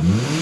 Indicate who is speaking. Speaker 1: Mm-hmm.